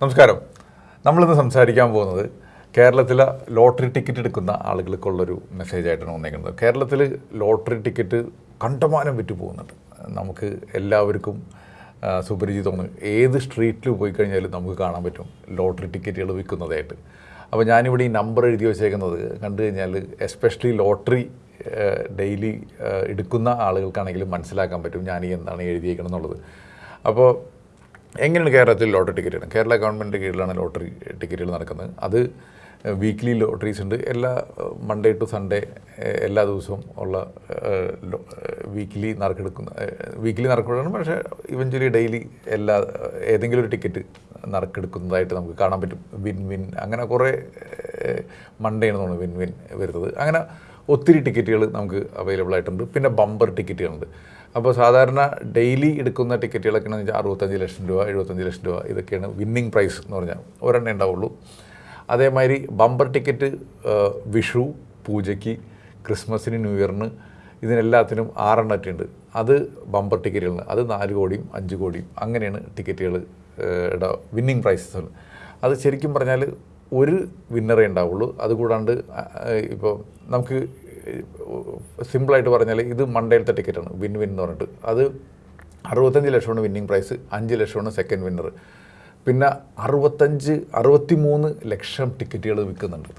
നമസ്കാരം. നമ്മളിന്ന് സംസാരിക്കാൻ പോകുന്നത് കേരളത്തിലെ ലോട്ടറി ടിക്കറ്റ് എടുക്കുന്ന ആളുകൾക്കുള്ളൊരു മെസ്സേജ് ആയിട്ടാണ് വന്നേക്കുന്നത്. കേരളത്തിൽ ലോട്ടറി ടിക്കറ്റ് കണ്ടമാനം വിറ്റ് പോകുന്നുണ്ട്. നമുക്ക് എല്ലാവർക്കും സുപരിചിതമാണ് ഏത് സ്ട്രീറ്റിൽ പോയി കഴിഞ്ഞാലും നമുക്ക് കാണാൻ പറ്റും ലോട്ടറി ടിക്കറ്റുകൾ വിൽക്കുന്നതായിട്ട്. അപ്പോൾ ഞാനിവിടെ ഈ നമ്പർ എഴുതി വെച്ചേക്കുന്നത് കണ്ടു കഴിഞ്ഞാൽ എസ്പെഷ്യലി ലോട്ടറി ഡെയിലി എടുക്കുന്ന ആളുകൾക്കാണെങ്കിലും മനസ്സിലാക്കാൻ പറ്റും ഞാൻ എന്താണ് എഴുതിയേക്കണം എന്നുള്ളത് അപ്പോൾ എങ്ങനെയാണ് കേരളത്തിൽ ലോട്ടറി ടിക്കറ്റ് കേരള ഗവൺമെന്റ് കീഴിലാണ് ലോട്ടറി ടിക്കറ്റുകൾ നടക്കുന്നത്. അത് വീക്ക്ലി ലോട്ടറീസ് ഉണ്ട്. എല്ലാ മൺഡേ ടു സൺഡേ എല്ലാ ദിവസവും ഉള്ള വീക്ക്ലി നറുക്കെടുക്കുന്ന വീക്ക്ലി നറുക്കെടുക്കണം പക്ഷേ ഇവഞ്ച്വലി ഡെയിലി എല്ലാ ഏതെങ്കിലും ഒരു ടിക്കറ്റ് നറുക്കെടുക്കുന്നതായിട്ട് നമുക്ക് കാണാൻ പറ്റും. വിൻ വിൻ അങ്ങനെ കുറേ മൺഡേ ആണ് തോന്നുന്നു വിൻ വിൻ വരുന്നത്. അങ്ങനെ ഒത്തിരി ടിക്കറ്റുകൾ നമുക്ക് അവൈലബിൾ ആയിട്ടുണ്ട്. പിന്നെ ബമ്പർ ടിക്കറ്റുകളുണ്ട് അപ്പോൾ സാധാരണ ഡെയിലി എടുക്കുന്ന ടിക്കറ്റുകളൊക്കെ എന്ന് വെച്ചാൽ അറുപത്തഞ്ച് ലക്ഷം രൂപ എഴുപത്തഞ്ച് ലക്ഷം രൂപ ഇതൊക്കെയാണ് വിന്നിങ് പ്രൈസ് എന്ന് പറഞ്ഞാൽ ഒരെണ്ണേ ഉണ്ടാവുള്ളൂ. അതേമാതിരി ബമ്പർ ടിക്കറ്റ് വിഷു പൂജയ്ക്ക് ക്രിസ്മസിന് ന്യൂ ഇയറിന് ഇതിനെല്ലാത്തിനും ആറെണ്ണറ്റുണ്ട് അത് ബമ്പർ ടിക്കറ്റുകളാണ് അത് നാല് കോടിയും അഞ്ച് കോടിയും അങ്ങനെയാണ് ടിക്കറ്റുകൾ വിന്നിങ് പ്രൈസസ് അത് ശരിക്കും പറഞ്ഞാൽ ഒരു വിന്നറേ ഉണ്ടാവുള്ളൂ. അതുകൂടാണ്ട് ഇപ്പോൾ നമുക്ക് സിമ്പിളായിട്ട് പറഞ്ഞാൽ ഇത് മണ്ടയിലത്തെ ടിക്കറ്റാണ് വിൻ വിൻ എന്ന് പറഞ്ഞിട്ട്. അത് അറുപത്തഞ്ച് ലക്ഷമാണ് വിന്നിങ് പ്രൈസ് അഞ്ച് ലക്ഷമാണ് സെക്കൻഡ് വിന്നർ പിന്നെ അറുപത്തഞ്ച് അറുപത്തി മൂന്ന് ലക്ഷം ടിക്കറ്റുകൾ വിൽക്കുന്നുണ്ട്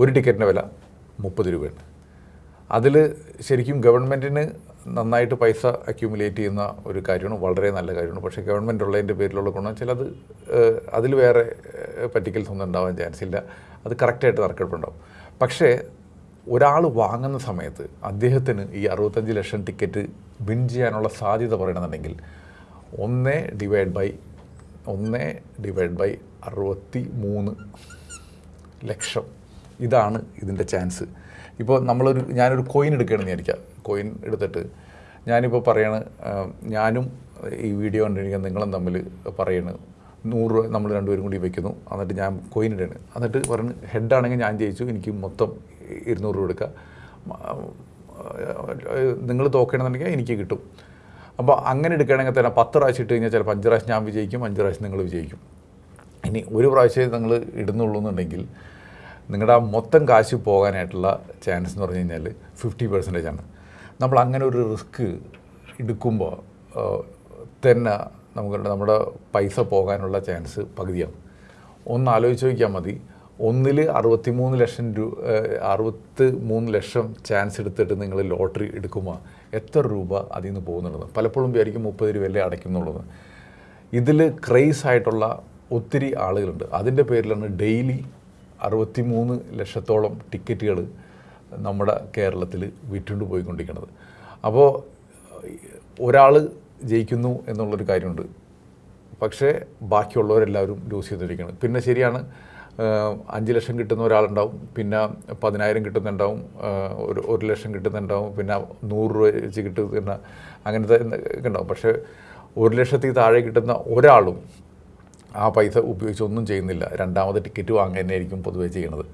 ഒരു ടിക്കറ്റിന്റെ വില മുപ്പത് രൂപയാണ്. അതിൽ ശരിക്കും ഗവൺമെന്റിന് നന്നായിട്ട് പൈസ അക്യൂമുലേറ്റ് ചെയ്യുന്ന ഒരു കാര്യമാണ് വളരെ നല്ല കാര്യമാണ്. പക്ഷേ ഗവൺമെന്റ് ഉള്ളതിന്റെ പേരിലുള്ള ഗുണം ചിലത് അതിൽ വേറെ പറ്റിക്കൽസ് ഒന്നും ഉണ്ടാവാൻ ചാൻസ് ഇല്ല. അത് കറക്റ്റായിട്ട് നറുക്കെടുപ്പുണ്ടാവും പക്ഷേ ഒരാൾ വാങ്ങുന്ന സമയത്ത് അദ്ദേഹത്തിന് ഈ അറുപത്തഞ്ച് ലക്ഷം ടിക്കറ്റ് വിൻ ചെയ്യാനുള്ള സാധ്യത പറയണമെന്നുണ്ടെങ്കിൽ ഒന്ന് ഡിവൈഡ് ബൈ ഒന്ന് ഡിവൈഡ് ബൈ അറുപത്തി മൂന്ന് ലക്ഷം ഇതാണ് ഇതിന്റെ ചാൻസ് ഇപ്പോൾ നമ്മളൊരു ഞാനൊരു കോയിൻ എടുക്കുകയാണെന്ന് വിചാരിക്കുക. കോയിൻ എടുത്തിട്ട് ഞാനിപ്പോൾ പറയാണ് ഞാനും ഈ വീഡിയോ കണ്ടിരിക്കുന്ന നിങ്ങളും തമ്മിൽ പറയണ് നൂറ് രൂപ നമ്മൾ രണ്ടുപേരും കൂടി വയ്ക്കുന്നു എന്നിട്ട് ഞാൻ കോയിൻ ഇടാണ് എന്നിട്ട് പറഞ്ഞു ഹെഡാണെങ്കിൽ ഞാൻ ജയിച്ചു. എനിക്ക് മൊത്തം ഇരുന്നൂറ് രൂപ എടുക്കുക നിങ്ങൾ തോക്കണമെന്നുണ്ടെങ്കിൽ എനിക്ക് കിട്ടും. അപ്പോൾ അങ്ങനെ എടുക്കുകയാണെങ്കിൽ തന്നെ പത്ത് പ്രാവശ്യം ഇട്ട് കഴിഞ്ഞാൽ ചിലപ്പോൾ അഞ്ച് പ്രാവശ്യം ഞാൻ വിജയിക്കും അഞ്ച് പ്രാവശ്യം നിങ്ങൾ വിജയിക്കും. ഇനി ഒരു പ്രാവശ്യമേ നിങ്ങൾ ഇടുന്നുള്ളൂ എന്നുണ്ടെങ്കിൽ നിങ്ങളുടെ മൊത്തം കാശ് പോകാനായിട്ടുള്ള ചാൻസ് എന്ന് പറഞ്ഞു കഴിഞ്ഞാൽ ഫിഫ്റ്റി പെർസെന്റേജ് ആണ്. നമ്മൾ അങ്ങനെ ഒരു റിസ്ക് എടുക്കുമ്പോൾ തന്നെ നമുക്ക് നമ്മുടെ പൈസ പോകാനുള്ള ചാൻസ് പകുതിയാണ് ഒന്ന് ആലോചിച്ച് നോക്കിയാൽ മതി. ഒന്നിൽ അറുപത്തി മൂന്ന് ലക്ഷം രൂപ അറുപത്തി മൂന്ന് ലക്ഷം ചാൻസ് എടുത്തിട്ട് നിങ്ങൾ ലോട്ടറി എടുക്കുമ്പോൾ എത്ര രൂപ അതിൽ നിന്ന് പോകുന്നുള്ളത്? പലപ്പോഴും വിചാരിക്കും മുപ്പത് രൂപയല്ലേ അടയ്ക്കുന്നുള്ളത്. ഇതിൽ ക്രേസ് ആയിട്ടുള്ള ഒത്തിരി ആളുകളുണ്ട്. അതിന്റെ പേരിലാണ് ഡെയിലി അറുപത്തി മൂന്ന് ലക്ഷത്തോളം ടിക്കറ്റുകൾ നമ്മുടെ കേരളത്തിൽ വിറ്റുകൊണ്ട് പോയിക്കൊണ്ടിരിക്കുന്നത്. അപ്പോൾ ഒരാൾ ജയിക്കുന്നു എന്നുള്ളൊരു കാര്യമുണ്ട്. പക്ഷേ ബാക്കിയുള്ളവരെല്ലാവരും ലൂസ് ചെയ്തിരിക്കുകയാണ്. പിന്നെ ശരിയാണ് അഞ്ച് ലക്ഷം കിട്ടുന്ന ഒരാളുണ്ടാവും പിന്നെ പതിനായിരം കിട്ടുന്നുണ്ടാവും ഒരു ഒരു ലക്ഷം കിട്ടുന്നുണ്ടാവും പിന്നെ നൂറ് രൂപ വെച്ച് കിട്ടുന്ന അങ്ങനത്തെ ഉണ്ടാവും. പക്ഷേ ഒരു ലക്ഷത്തിൽ താഴെ കിട്ടുന്ന ഒരാളും ആ പൈസ ഉപയോഗിച്ച് ഒന്നും ചെയ്യുന്നില്ല. രണ്ടാമത് ടിക്കറ്റ് വാങ്ങുക തന്നെയായിരിക്കും പൊതുവേ ചെയ്യണത്.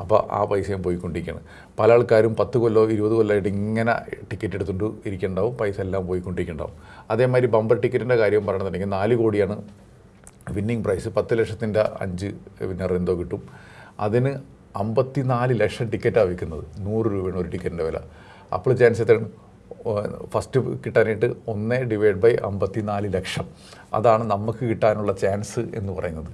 അപ്പോൾ ആ പൈസയും പോയിക്കൊണ്ടിരിക്കുകയാണ്. പല ആൾക്കാരും പത്ത് കൊല്ലോ ഇരുപത് കൊല്ലമായിട്ട് ഇങ്ങനെ ടിക്കറ്റ് എടുത്തുകൊണ്ട് ഇരിക്കുന്നുണ്ടാവും പൈസ എല്ലാം പോയിക്കൊണ്ടിരിക്കുന്നുണ്ടാവും അതേമാതിരി ബമ്പർ ടിക്കറ്റിന്റെ കാര്യം പറയണമെന്നുണ്ടെങ്കിൽ നാല് കോടിയാണ് വിന്നിങ് പ്രൈസ് പത്ത് ലക്ഷത്തിന്റെ അഞ്ച് വിന്നർ എന്തോ കിട്ടും. അതിന് അമ്പത്തിനാല് ലക്ഷം ടിക്കറ്റാണ് വിൽക്കുന്നത്. നൂറ് രൂപയാണ് ഒരു ടിക്കറ്റിന്റെ വില. അപ്പോൾ ചാൻസ് എത്രയാണ്? ഫസ്റ്റ് കിട്ടാനായിട്ട് ഒന്ന് ഡിവൈഡ് ബൈ അമ്പത്തി നാല് ലക്ഷം. അതാണ് നമുക്ക് കിട്ടാനുള്ള ചാൻസ് എന്ന് പറയുന്നത്.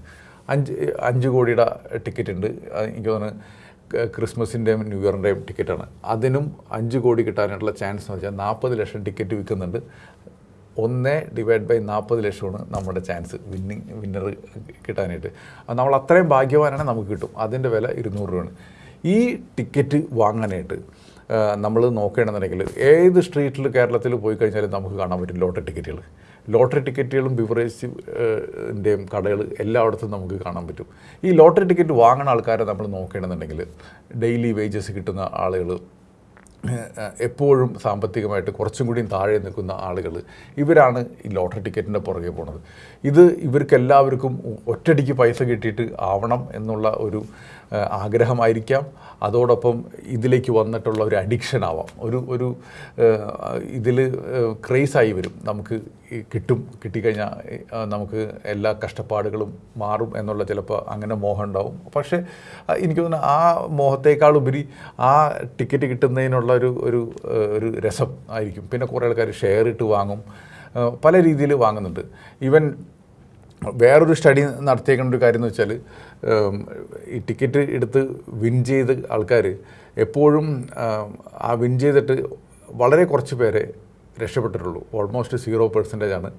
അഞ്ച് അഞ്ച് കോടിയുടെ ടിക്കറ്റ് ഉണ്ട്. എനിക്ക് തോന്നുന്നു ക്രിസ്മസിന്റെയും ന്യൂ ഇയറിന്റെയും ടിക്കറ്റാണ് അതിനും അഞ്ച് കോടി കിട്ടാനായിട്ടുള്ള ചാൻസ് എന്ന് വെച്ചാൽ നാൽപ്പത് ലക്ഷം ടിക്കറ്റ് വിൽക്കുന്നുണ്ട്. ഒന്ന് ഡിവൈഡ് ബൈ നാൽപ്പത് ലക്ഷമാണ് നമ്മുടെ ചാൻസ് വിന്നിങ് വിന്നർ കിട്ടാനായിട്ട്. നമ്മൾ അത്രയും ഭാഗ്യവാനാണ് നമുക്ക് കിട്ടും. അതിന്റെ വില ഇരുന്നൂറ് രൂപയാണ്. ഈ ടിക്കറ്റ് വാങ്ങാനായിട്ട് നമ്മൾ നോക്കുകയാണെന്നുണ്ടെങ്കിൽ ഏത് സ്ട്രീറ്റിൽ കേരളത്തിൽ പോയി കഴിഞ്ഞാലും നമുക്ക് കാണാൻ പറ്റും ലോട്ടറി ടിക്കറ്റുകൾ. ലോട്ടറി ടിക്കറ്റുകളും ബിവറേജിന്റെയും കടകൾ എല്ലായിടത്തും നമുക്ക് കാണാൻ പറ്റും. ഈ ലോട്ടറി ടിക്കറ്റ് വാങ്ങുന്ന ആൾക്കാരെ നമ്മൾ നോക്കുകയാണെന്നുണ്ടെങ്കിൽ ഡെയിലി വേജസ് കിട്ടുന്ന ആളുകൾ എപ്പോഴും സാമ്പത്തികമായിട്ട് കുറച്ചും കൂടിയും താഴെ നിൽക്കുന്ന ആളുകൾ ഇവരാണ് ഈ ലോട്ടറി ടിക്കറ്റിന്റെ പുറകെ പോണത്. ഇത് ഇവർക്ക് ഒറ്റടിക്ക് പൈസ കിട്ടിയിട്ട് ആവണം എന്നുള്ള ഒരു ആഗ്രഹമായിരിക്കാം. അതോടൊപ്പം ഇതിലേക്ക് വന്നിട്ടുള്ള ഒരു അഡിക്ഷൻ ആവാം. ഒരു ഒരു ഇതിൽ ക്രേസായി വരും. നമുക്ക് കിട്ടും കിട്ടിക്കഴിഞ്ഞാൽ നമുക്ക് എല്ലാ കഷ്ടപ്പാടുകളും മാറും എന്നുള്ള ചിലപ്പോൾ അങ്ങനെ മോഹം ഉണ്ടാവും. പക്ഷേ എനിക്ക് തോന്നുന്നു ആ മോഹത്തേക്കാളുപരി ആ ടിക്കറ്റ് കിട്ടുന്നതിനുള്ള ഒരു ഒരു ഒരു രസം ആയിരിക്കും. പിന്നെ കുറേ ആൾക്കാർ ഷെയർ ഇട്ട് വാങ്ങും. പല രീതിയിൽ വാങ്ങുന്നുണ്ട്. ഈവൻ വേറൊരു സ്റ്റഡി നടത്തിയേക്കുന്ന ഒരു കാര്യം എന്ന് വെച്ചാൽ ഈ ടിക്കറ്റ് എടുത്ത് വിൻ ചെയ്ത ആൾക്കാർ എപ്പോഴും ആ വിൻ ചെയ്തിട്ട് വളരെ കുറച്ച് പേരെ രക്ഷപ്പെട്ടിട്ടുള്ളൂ. ഓൾമോസ്റ്റ് സീറോ പെർസെന്റേജ് ആണ്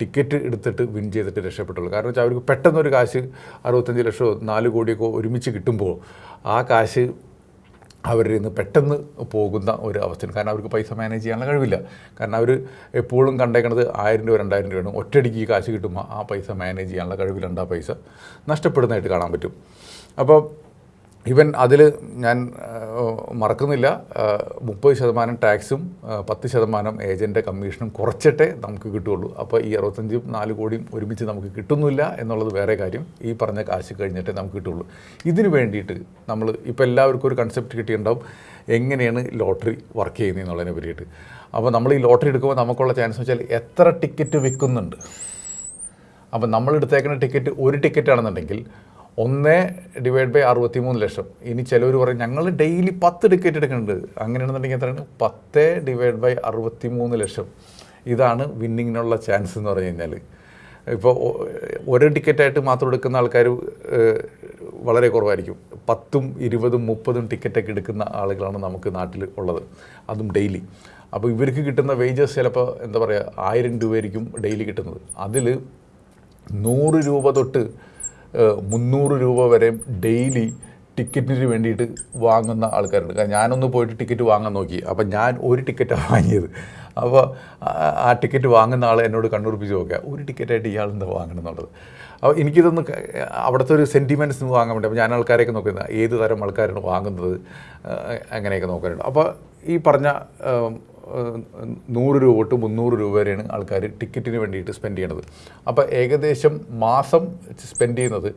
ടിക്കറ്റ് എടുത്തിട്ട് വിൻ ചെയ്തിട്ട് രക്ഷപ്പെട്ടുള്ളൂ. കാരണം വെച്ചാൽ അവർക്ക് പെട്ടെന്നൊരു കാശ് അറുപത്തഞ്ച് ലക്ഷമോ നാല് കോടിയൊക്കെ ഒരുമിച്ച് കിട്ടുമ്പോൾ ആ കാശ് അവരിൽ നിന്ന് പെട്ടെന്ന് പോകുന്ന ഒരു അവസ്ഥയാണ്. കാരണം അവർക്ക് പൈസ മാനേജ് ചെയ്യാനുള്ള കഴിവില്ല. കാരണം അവർ എപ്പോഴും കണ്ടേക്കണത് ആയിരം രൂപ രണ്ടായിരം രൂപയാണ്. ഒറ്റയടിക്ക് ഈ കാശ് കിട്ടുമ്പോൾ ആ പൈസ മാനേജ് ചെയ്യാനുള്ള കഴിവിലുണ്ട് ആ പൈസ. നഷ്ടപ്പെടുന്നതായിട്ട് കാണാൻ പറ്റും. അപ്പോൾ ഇവൻ അതിൽ ഞാൻ മറക്കുന്നില്ല. മുപ്പത് ശതമാനം ടാക്സും പത്ത് ശതമാനം ഏജന്റെ കമ്മീഷനും കുറച്ചിട്ടേ നമുക്ക് കിട്ടുകയുള്ളൂ. അപ്പോൾ ഈ അറുപത്തഞ്ചും നാല് കോടിയും ഒരുമിച്ച് നമുക്ക് കിട്ടുന്നില്ല എന്നുള്ളത് വേറെ കാര്യം. ഈ പറഞ്ഞ കാശ് കഴിഞ്ഞിട്ടേ നമുക്ക് കിട്ടുള്ളൂ ഇതിന് വേണ്ടിയിട്ട് നമ്മൾ ഇപ്പോൾ എല്ലാവർക്കും ഒരു കൺസെപ്റ്റ് കിട്ടിയിട്ടുണ്ടാവും. എങ്ങനെയാണ് ലോട്ടറി വർക്ക് ചെയ്യുന്നത് എന്നുള്ളതിനെ പറ്റിയിട്ട്. അപ്പോൾ നമ്മൾ ഈ ലോട്ടറി എടുക്കുമ്പോൾ നമുക്കുള്ള ചാൻസ് വെച്ചാൽ എത്ര ടിക്കറ്റ് വിൽക്കുന്നുണ്ട്. അപ്പോൾ നമ്മൾ എടുത്തേക്കുന്ന ടിക്കറ്റ് ഒരു ടിക്കറ്റ് ആണെന്നുണ്ടെങ്കിൽ ഒന്ന് ഡിവൈഡ് ബൈ അറുപത്തി മൂന്ന് ലക്ഷം. ഇനി ചിലവർ പറയും ഞങ്ങൾ ഡെയിലി പത്ത് ടിക്കറ്റ് എടുക്കുന്നുണ്ട്. അങ്ങനെയാണെന്നുണ്ടെങ്കിൽ എത്രയാണ്? പത്ത് ഡിവൈഡ് ബൈ അറുപത്തി മൂന്ന് ലക്ഷം. ഇതാണ് വിന്നിങ്ങിനുള്ള ചാൻസ് എന്ന് പറഞ്ഞു കഴിഞ്ഞാൽ ഇപ്പോൾ ഒരു ടിക്കറ്റായിട്ട് മാത്രം എടുക്കുന്ന ആൾക്കാർ വളരെ കുറവായിരിക്കും. പത്തും ഇരുപതും മുപ്പതും ടിക്കറ്റൊക്കെ എടുക്കുന്ന ആളുകളാണ് നമുക്ക് നാട്ടിൽ ഉള്ളത്. അതും ഡെയിലി അപ്പോൾ ഇവർക്ക് കിട്ടുന്ന വേജസ് ചിലപ്പോൾ എന്താ പറയുക ആയിരം രൂപയായിരിക്കും ഡെയിലി കിട്ടുന്നത്. അതിൽ നൂറ് രൂപ തൊട്ട് മുന്നൂറ് രൂപ വരെ ഡെയിലി ടിക്കറ്റിന് വേണ്ടിയിട്ട് വാങ്ങുന്ന ആൾക്കാരുണ്ട്. കാരണം ഞാനൊന്ന് പോയിട്ട് ടിക്കറ്റ് വാങ്ങാൻ നോക്കി. അപ്പം ഞാൻ ഒരു ടിക്കറ്റാണ് വാങ്ങിയത്. അപ്പോൾ ആ- ടിക്കറ്റ് വാങ്ങുന്ന ആൾ എന്നോട് കണ്ണുറപ്പിച്ച് നോക്കുക ഒരു ടിക്കറ്റായിട്ട് ഇയാൾ എന്താ വാങ്ങണം എന്നുള്ളത്? അപ്പോൾ എനിക്കിതൊന്ന് അവിടുത്തെ ഒരു സെന്റിമെന്റ്സ് വാങ്ങാൻ വേണ്ടി. അപ്പോൾ ഞാൻ ആൾക്കാരെയൊക്കെ നോക്കുന്നത് ഏത് തരം ആൾക്കാരാണ് വാങ്ങുന്നത് അങ്ങനെയൊക്കെ നോക്കാറുണ്ട് അപ്പോൾ ഈ പറഞ്ഞ നൂറ് രൂപ തൊട്ട് മുന്നൂറ് രൂപ വരെയാണ് ആൾക്കാർ ടിക്കറ്റിന് വേണ്ടിയിട്ട് സ്പെൻഡ് ചെയ്യണത്. അപ്പോൾ ഏകദേശം മാസം സ്പെൻഡ് ചെയ്യുന്നത്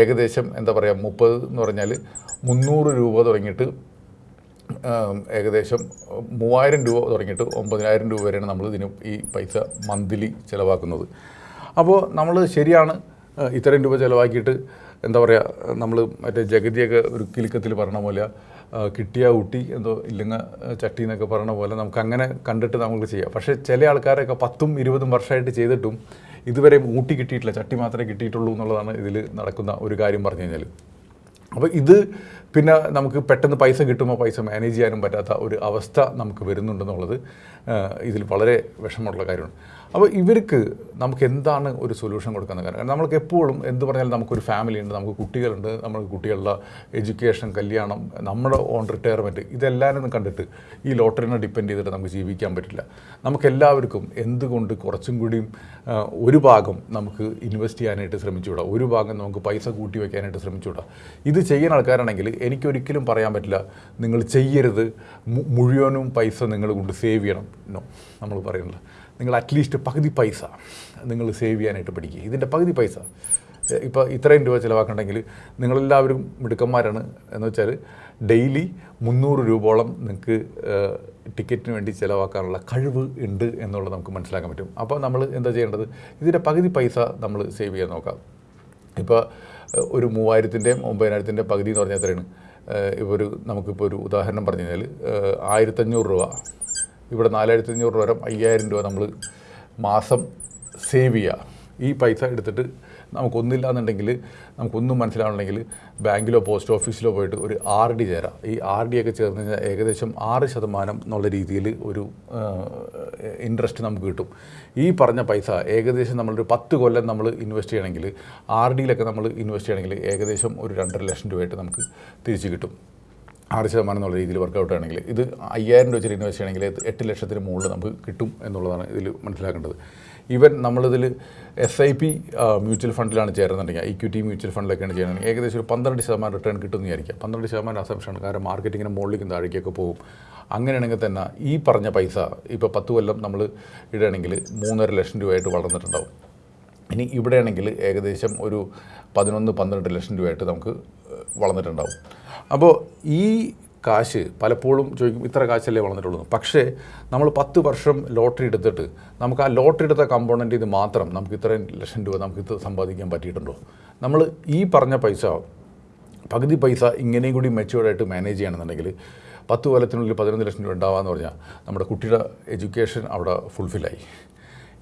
ഏകദേശം എന്താ പറയുക മുപ്പത് എന്ന് പറഞ്ഞാൽ മുന്നൂറ് രൂപ തുടങ്ങിയിട്ട് ഏകദേശം മൂവായിരം രൂപ തുടങ്ങിയിട്ട് ഒമ്പതിനായിരം രൂപ വരെയാണ് നമ്മൾ ഇതിന് ഈ പൈസ മന്ത്ലി ചിലവാക്കുന്നത്. അപ്പോൾ നമ്മൾ ശരിയാണ് ഇത്രയും രൂപ ചിലവാക്കിയിട്ട് എന്താ പറയുക നമ്മൾ മറ്റേ ജഗതിയൊക്കെ ഒരു കിലുക്കത്തിൽ പറഞ്ഞ പോലെ കിട്ടിയ ഊട്ടി എന്തോ ഇല്ലെങ്കിൽ ചട്ടി എന്നൊക്കെ പറയണ പോലെ നമുക്ക് അങ്ങനെ കണ്ടിട്ട് നമുക്ക് ചെയ്യാം. പക്ഷേ ചില ആൾക്കാരൊക്കെ പത്തും ഇരുപതും വർഷമായിട്ട് ചെയ്തിട്ടും ഇതുവരെ ഊട്ടി കിട്ടിയിട്ടില്ല ചട്ടി മാത്രമേ കിട്ടിയിട്ടുള്ളൂ എന്നുള്ളതാണ് ഇതിൽ നടക്കുന്ന ഒരു കാര്യം പറഞ്ഞു കഴിഞ്ഞാൽ അപ്പോൾ ഇത് പിന്നെ നമുക്ക് പെട്ടെന്ന് പൈസ കിട്ടുമ്പോൾ പൈസ മാനേജ് ചെയ്യാനും പറ്റാത്ത ഒരു അവസ്ഥ നമുക്ക് വരുന്നുണ്ടെന്നുള്ളത് ഇതിൽ വളരെ വിഷമമുള്ള കാര്യമാണ്. അപ്പോൾ ഇവർക്ക് നമുക്ക് എന്താണ് ഒരു സൊല്യൂഷൻ കൊടുക്കുന്ന കാരണം? നമ്മൾക്ക് എപ്പോഴും എന്ത് പറഞ്ഞാലും നമുക്കൊരു ഫാമിലി ഉണ്ട് നമുക്ക് കുട്ടികളുണ്ട് നമുക്ക് കുട്ടികളുടെ എഡ്യൂക്കേഷൻ കല്യാണം നമ്മുടെ ഓൺ റിട്ടയർമെന്റ് ഇതെല്ലാവരും കണ്ടിട്ട് ഈ ലോട്ടറിനെ ഡിപ്പെൻഡ് ചെയ്തിട്ട് നമുക്ക് ജീവിക്കാൻ പറ്റില്ല. നമുക്ക് എല്ലാവർക്കും എന്തുകൊണ്ട് കുറച്ചും കൂടിയും ഒരു ഭാഗം നമുക്ക് ഇൻവെസ്റ്റ് ചെയ്യാനായിട്ട് ശ്രമിച്ചുകൂടാ? ഒരു ഭാഗം നമുക്ക് പൈസ കൂട്ടി വയ്ക്കാനായിട്ട് ശ്രമിച്ചുകൂടാ? ഇത് ചെയ്യുന്ന ആൾക്കാരാണെങ്കിൽ എനിക്കൊരിക്കലും പറയാൻ പറ്റില്ല. നിങ്ങൾ ചെയ്യരുത്. മുഴുവനും പൈസ നിങ്ങൾ കൊണ്ട് സേവ് ചെയ്യണം. നോ നമ്മൾ പറയുന്നില്ല. നിങ്ങൾ അറ്റ്ലീസ്റ്റ് പകുതി പൈസ നിങ്ങൾ സേവ് ചെയ്യാനായിട്ട് പഠിക്കുക. ഇതിന്റെ പകുതി പൈസ. ഇപ്പോൾ ഇത്രയും രൂപ ചിലവാക്കണമെങ്കിൽ നിങ്ങളെല്ലാവരും മിടുക്കന്മാരാണ് എന്ന് വെച്ചാൽ ഡെയിലി മുന്നൂറ് രൂപയോളം നിങ്ങൾക്ക് ടിക്കറ്റിന് വേണ്ടി ചിലവാക്കാനുള്ള കഴിവ് ഉണ്ട് എന്നുള്ളത് നമുക്ക് മനസ്സിലാക്കാൻ പറ്റും. അപ്പോൾ നമ്മൾ എന്താ ചെയ്യേണ്ടത്? ഇതിന്റെ പകുതി പൈസ നമ്മൾ സേവ് ചെയ്യാൻ നോക്കാം. ഇപ്പോൾ ഒരു മൂവായിരത്തിന്റെയും ഒമ്പതിനായിരത്തിന്റെ പകുതി എന്ന് പറഞ്ഞാൽ എത്രയാണ്? ഇപ്പോൾ ഒരു നമുക്കിപ്പോൾ ഒരു ഉദാഹരണം പറഞ്ഞു കഴിഞ്ഞാൽ ആയിരത്തഞ്ഞൂറ് രൂപ. ഇവിടെ നാലായിരത്തി അഞ്ഞൂറ് രൂപ വരെ അയ്യായിരം രൂപ നമ്മൾ മാസം സേവ് ചെയ്യുക. ഈ പൈസ എടുത്തിട്ട് നമുക്കൊന്നില്ല എന്നുണ്ടെങ്കിൽ നമുക്കൊന്നും മനസ്സിലാവണമെങ്കിൽ ബാങ്കിലോ പോസ്റ്റ് ഓഫീസിലോ പോയിട്ട് ഒരു ആർ ഡി ചേരാം. ഈ ആർ ഡി ഒക്കെ ചേർന്ന് കഴിഞ്ഞാൽ ഏകദേശം ആറ് ശതമാനം എന്നുള്ള രീതിയിൽ ഒരു ഇൻട്രസ്റ്റ് നമുക്ക് കിട്ടും. ഈ പറഞ്ഞ പൈസ ഏകദേശം നമ്മളൊരു പത്ത് കൊല്ലം നമ്മൾ ഇൻവെസ്റ്റ് ചെയ്യണമെങ്കിൽ ആർ ഡിയിലൊക്കെ നമ്മൾ ഇൻവെസ്റ്റ് ചെയ്യണമെങ്കിൽ ഏകദേശം ഒരു രണ്ടര ലക്ഷം രൂപയായിട്ട് നമുക്ക് തിരിച്ചു കിട്ടും. ആറ് ശതമാനം എന്നുള്ള രീതിയിൽ വർക്കൗട്ട് ആണെങ്കിൽ ഇത് അയ്യായിരം രൂപ വെച്ചിട്ട് ഇൻവെസ്റ്റ് ചെയ്യണമെങ്കിൽ എട്ട് ലക്ഷത്തിന് മുകളിൽ നമുക്ക് കിട്ടും എന്നുള്ളതാണ് ഇതിൽ മനസ്സിലാക്കേണ്ടത്. ഈവൻ നമ്മളിതിൽ എസ് ഐ പി മ്യൂച്വൽ ഫണ്ടിലാണ് ചേരുന്നുണ്ടെങ്കിൽ ഇക്വിറ്റി മ്യൂച്വൽ ഫണ്ടിലൊക്കെയാണ് ചെയ്യുന്നത് ഏകദേശം ഒരു പന്ത്രണ്ട് ശതമാനം റിട്ടേൺ കിട്ടുമെന്ന് വിചാരിക്കാം പന്ത്രണ്ട് ശതമാനം അസംഷനാണ് കാരണം മാർക്കറ്റിങ്ങിന് മുകളിലേക്കും താഴേക്കൊക്കെ പോകും. അങ്ങനെയാണെങ്കിൽ തന്നെ ഈ പറഞ്ഞ പൈസ ഇപ്പോൾ പത്ത് കൊല്ലം നമ്മൾ ഇടുകയാണെങ്കിൽ മൂന്നര ലക്ഷം രൂപയായിട്ട് വളർന്നിട്ടുണ്ടാവും. ഇനി ഇവിടെയാണെങ്കിൽ ഏകദേശം ഒരു പതിനൊന്ന് പന്ത്രണ്ട് ലക്ഷം രൂപയായിട്ട് നമുക്ക് വളർന്നിട്ടുണ്ടാവും. അപ്പോൾ ഈ കാശ് പലപ്പോഴും ചോദിക്കും ഇത്ര കാശല്ലേ വളർന്നിട്ടുള്ളൂ എന്ന്. പക്ഷേ നമ്മൾ പത്ത് വർഷം ലോട്ടറി എടുത്തിട്ട് നമുക്ക് ആ ലോട്ടറി എടുത്ത കമ്പോണന്റ് ഇത് മാത്രം നമുക്ക് ഇത്രയും ലക്ഷം രൂപ നമുക്ക് ഇത് സമ്പാദിക്കാൻ പറ്റിയിട്ടുണ്ടോ നമ്മൾ ഈ പറഞ്ഞ പൈസ പകുതി പൈസ ഇങ്ങനെയും കൂടി മെച്ചുവേർഡായിട്ട് മാനേജ് ചെയ്യണമെന്നുണ്ടെങ്കിൽ പത്ത് കൊല്ലത്തിനുള്ളിൽ പതിനൊന്ന് ലക്ഷം രൂപ ഉണ്ടാവാന്ന് പറഞ്ഞാൽ നമ്മുടെ കുട്ടിയുടെ എഡ്യൂക്കേഷൻ അവിടെ ഫുൾഫില്ലായി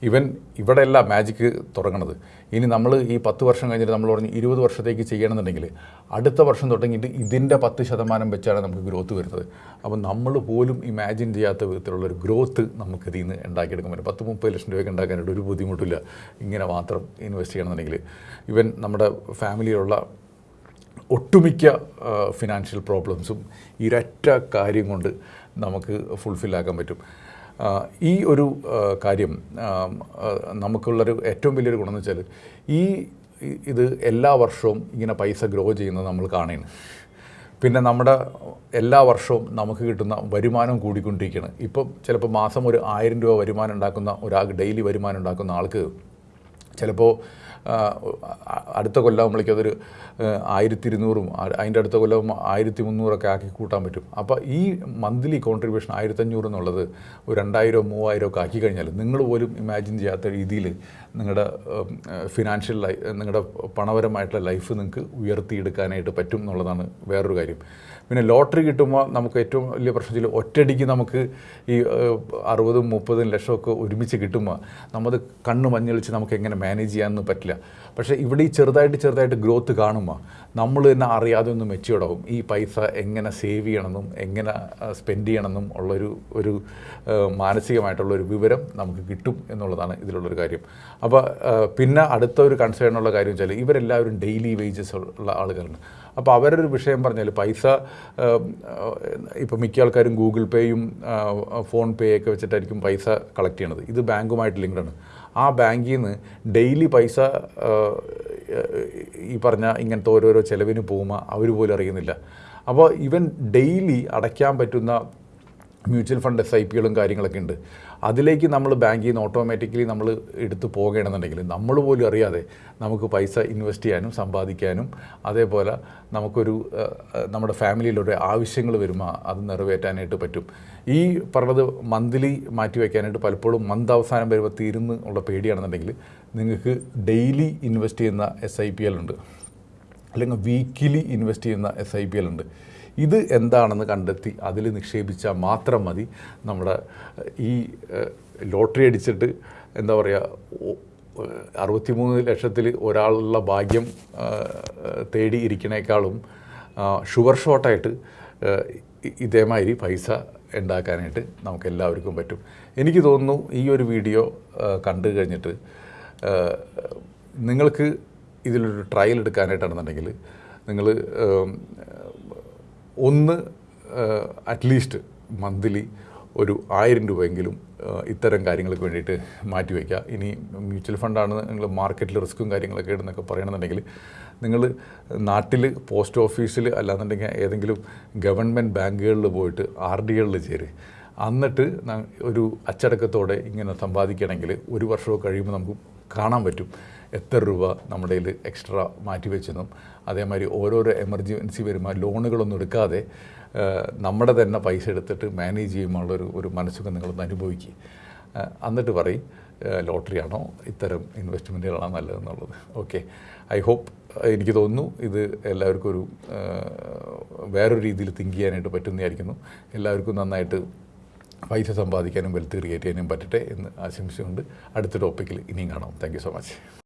ഇവൻ ഇവിടെയല്ല മാജിക്ക് തുടങ്ങണത്. ഇനി നമ്മൾ ഈ പത്ത് വർഷം കഴിഞ്ഞിട്ട് നമ്മൾ പറഞ്ഞ് ഇരുപത് വർഷത്തേക്ക് ചെയ്യണമെന്നുണ്ടെങ്കിൽ അടുത്ത വർഷം തുടങ്ങിയിട്ട് ഇതിന്റെ പത്ത് ശതമാനം വെച്ചാണ് നമുക്ക് ഗ്രോത്ത് വരുന്നത്. അപ്പോൾ നമ്മൾ പോലും ഇമാജിൻ ചെയ്യാത്ത വിധത്തിലുള്ള ഒരു ഗ്രോത്ത് നമുക്ക് ഇതിൽ നിന്ന് ഉണ്ടാക്കിയെടുക്കാൻ പറ്റും. പത്ത് മുപ്പത് ലക്ഷം രൂപയ്ക്ക് ഉണ്ടാക്കാനായിട്ട് ഒരു ബുദ്ധിമുട്ടില്ല. ഇങ്ങനെ മാത്രം ഇൻവെസ്റ്റ് ചെയ്യണമെന്നുണ്ടെങ്കിൽ ഇവൻ നമ്മുടെ ഫാമിലിയിലുള്ള ഒട്ടുമിക്ക ഫിനാൻഷ്യൽ പ്രോബ്ലംസും ഇരറ്റ കാര്യം കൊണ്ട് നമുക്ക് ഫുൾഫില്ലാക്കാൻ പറ്റും. ഈ ഒരു കാര്യം നമുക്കുള്ളൊരു ഏറ്റവും വലിയൊരു ഗുണമെന്ന് വെച്ചാൽ ഈ ഇത് എല്ലാ വർഷവും ഇങ്ങനെ പൈസ ഗ്രോ ചെയ്യുന്നത് നമ്മൾ കാണുന്നു പിന്നെ നമ്മുടെ എല്ലാ വർഷവും നമുക്ക് കിട്ടുന്ന വരുമാനം കൂടിക്കൊണ്ടിരിക്കുകയാണ്. ഇപ്പം ചിലപ്പോൾ മാസം ഒരു ആയിരം രൂപ വരുമാനം ഉണ്ടാക്കുന്ന ഒരാൾക്ക് ഡെയിലി വരുമാനം ഉണ്ടാക്കുന്ന ആൾക്ക് ചിലപ്പോൾ അടുത്ത കൊല്ലാകുമ്പോഴേക്കും അതൊരു ആയിരത്തി ഇരുന്നൂറും അതിന്റെ അടുത്ത കൊല്ലം ആയിരത്തി മുന്നൂറൊക്കെ ആക്കി കൂട്ടാൻ പറ്റും. അപ്പോൾ ഈ മന്ത്ലി കോൺട്രിബ്യൂഷൻ ആയിരത്തഞ്ഞൂറ് എന്നുള്ളത് ഒരു രണ്ടായിരോ മൂവായിരോ ഒക്കെ ആക്കി കഴിഞ്ഞാൽ നിങ്ങൾ പോലും ഇമാജിൻ ചെയ്യാത്ത രീതിയിൽ നിങ്ങളുടെ ഫിനാൻഷ്യൽ ലൈ നിങ്ങളുടെ പണപരമായിട്ടുള്ള ലൈഫ് നിങ്ങൾക്ക് ഉയർത്തിയെടുക്കാനായിട്ട് പറ്റും എന്നുള്ളതാണ് വേറൊരു കാര്യം. പിന്നെ ലോട്ടറി കിട്ടുമ്പോൾ നമുക്ക് ഏറ്റവും വലിയ പ്രശ്നം വെച്ചാൽ ഒറ്റയടിക്ക് നമുക്ക് ഈ അറുപതും മുപ്പതും ലക്ഷമൊക്കെ ഒരുമിച്ച് കിട്ടുമ്പോൾ നമ്മൾ കണ്ണ് മഞ്ഞളിച്ച് നമുക്ക് എങ്ങനെ മാനേജ് ചെയ്യാമെന്ന് പറ്റില്ല. പക്ഷേ ഇവിടെ ഈ ചെറുതായിട്ട് ചെറുതായിട്ട് ഗ്രോത്ത് കാണുമ്പോൾ നമ്മൾ തന്നെ അറിയാതെ ഒന്ന് മെച്ചുവർഡാവും ഈ പൈസ എങ്ങനെ സേവ് ചെയ്യണമെന്നും എങ്ങനെ സ്പെൻഡ് ചെയ്യണമെന്നും ഉള്ളൊരു ഒരു മാനസികമായിട്ടുള്ളൊരു വിവരം നമുക്ക് കിട്ടും എന്നുള്ളതാണ് ഇതിലുള്ളൊരു കാര്യം. അപ്പോൾ പിന്നെ അടുത്ത ഒരു കൺസേൺ ഉള്ള കാര്യം വെച്ചാൽ ഇവരെല്ലാവരും ഡെയിലി വേജസ് ഉള്ള ആളുകളാണ്. അപ്പോൾ അവരൊരു വിഷയം പറഞ്ഞാൽ പൈസ ഇപ്പോൾ മിക്ക ആൾക്കാരും ഗൂഗിൾ പേയും ഫോൺ പേ ഒക്കെ വെച്ചിട്ടായിരിക്കും പൈസ കളക്ട് ചെയ്യണത്. ഇത് ബാങ്കുമായിട്ട് ലിങ്ക്ഡ് ആണ്. ആ ബാങ്കിൽ നിന്ന് ഡെയിലി പൈസ ഈ പറഞ്ഞ ഇങ്ങനത്തെ ഓരോരോ ചിലവിന് പോകുമ്പോൾ അവർ പോലും അറിയുന്നില്ല. അപ്പോൾ ഇവൻ ഡെയിലി അടയ്ക്കാൻ പറ്റുന്ന മ്യൂച്വൽ ഫണ്ട് എസ് ഐ പികളും കാര്യങ്ങളൊക്കെ ഉണ്ട്. അതിലേക്ക് നമ്മൾ ബാങ്കിൽ നിന്ന് ഓട്ടോമാറ്റിക്കലി നമ്മൾ എടുത്ത് പോകണമെന്നുണ്ടെങ്കിൽ നമ്മൾ പോലും അറിയാതെ നമുക്ക് പൈസ ഇൻവെസ്റ്റ് ചെയ്യാനും സമ്പാദിക്കാനും അതേപോലെ നമുക്കൊരു നമ്മുടെ ഫാമിലിയിലൊരു ആവശ്യങ്ങൾ വരുമ്പോൾ അത് നിറവേറ്റാനായിട്ട് പറ്റും. ഈ പറഞ്ഞത് മന്ത്ലി മാറ്റി വയ്ക്കാനായിട്ട് പലപ്പോഴും മന്ത് അവസാനം വരുമ്പോൾ തീരുന്ന് ഉള്ള പേടിയാണെന്നുണ്ടെങ്കിൽ നിങ്ങൾക്ക് ഡെയിലി ഇൻവെസ്റ്റ് ചെയ്യുന്ന എസ് ഐ പി എൽ ഉണ്ട് അല്ലെങ്കിൽ വീക്കിലി ഇൻവെസ്റ്റ് ചെയ്യുന്ന എസ് ഐ പി എൽ ഉണ്ട് ഇത് എന്താണെന്ന് കണ്ടെത്തി അതിൽ നിക്ഷേപിച്ചാൽ മാത്രം മതി. നമ്മുടെ ഈ ലോട്ടറി അടിച്ചിട്ട് എന്താ പറയുക അറുപത്തിമൂന്ന് ലക്ഷത്തിൽ ഒരാളുള്ള ഭാഗ്യം തേടി ഇരിക്കണേക്കാളും ഷുഗർ ഷോട്ടായിട്ട് ഇതേമാതിരി പൈസ ഉണ്ടാക്കാനായിട്ട് നമുക്ക് എല്ലാവർക്കും പറ്റും. എനിക്ക് തോന്നുന്നു ഈ ഒരു വീഡിയോ കണ്ടു കഴിഞ്ഞിട്ട് നിങ്ങൾക്ക് ഇതിലൊരു ട്രയൽ എടുക്കാനായിട്ടാണെന്നുണ്ടെങ്കിൽ നിങ്ങൾ ഒന്ന് അറ്റ്ലീസ്റ്റ് മന്ത്ലി ഒരു ആയിരം രൂപയെങ്കിലും ഇത്തരം കാര്യങ്ങൾക്ക് വേണ്ടിയിട്ട് മാറ്റി വയ്ക്കുക. ഇനി മ്യൂച്വൽ ഫണ്ടാണ് നിങ്ങൾ മാർക്കറ്റിൽ റിസ്ക്കും കാര്യങ്ങളൊക്കെ ഇടുന്നൊക്കെ പറയണമെന്നുണ്ടെങ്കിൽ നിങ്ങൾ നാട്ടിൽ പോസ്റ്റ് ഓഫീസിൽ അല്ലാന്നുണ്ടെങ്കിൽ ഏതെങ്കിലും ഗവൺമെന്റ് ബാങ്കുകളിൽ പോയിട്ട് ആർ ഡികളിൽ ചേര്. എന്നിട്ട് ഒരു അച്ചടക്കത്തോടെ ഇങ്ങനെ സമ്പാദിക്കണമെങ്കിൽ ഒരു വർഷമോ കഴിയുമ്പോൾ നമുക്ക് കാണാൻ പറ്റും. എത്ര രൂപ നമ്മുടെ കയ്യിൽ എക്സ്ട്രാ മാറ്റി വെച്ചെന്നും അതേമാതിരി ഓരോരോ എമർജൻസി വരുമ്പോൾ ലോണുകളൊന്നും എടുക്കാതെ നമ്മുടെ തന്നെ പൈസ എടുത്തിട്ട് മാനേജ് ചെയ്യുമ്പോഴുള്ളൊരു ഒരു മനസ്സുഖം നിങ്ങളൊന്ന് അനുഭവിക്കുക എന്നിട്ട് പറയും ലോട്ടറിയാണോ ഇത്തരം ഇൻവെസ്റ്റ്മെന്റുകളാണോ നല്ലതെന്നുള്ളത്. ഓക്കെ ഐ ഹോപ്പ് എനിക്ക് തോന്നുന്നു ഇത് എല്ലാവർക്കും ഒരു വേറൊരു രീതിയിൽ തിങ്ക് ചെയ്യാനായിട്ട് പറ്റുന്നതായിരിക്കുന്നു. എല്ലാവർക്കും നന്നായിട്ട് പൈസ സമ്പാദിക്കാനും വെൽത്ത് ക്രിയേറ്റ് ചെയ്യാനും പറ്റട്ടെ എന്ന് ആശംസിച്ചുകൊണ്ട് അടുത്ത ടോപ്പിക്കിൽ ഇനിയും കാണാം. Thank so much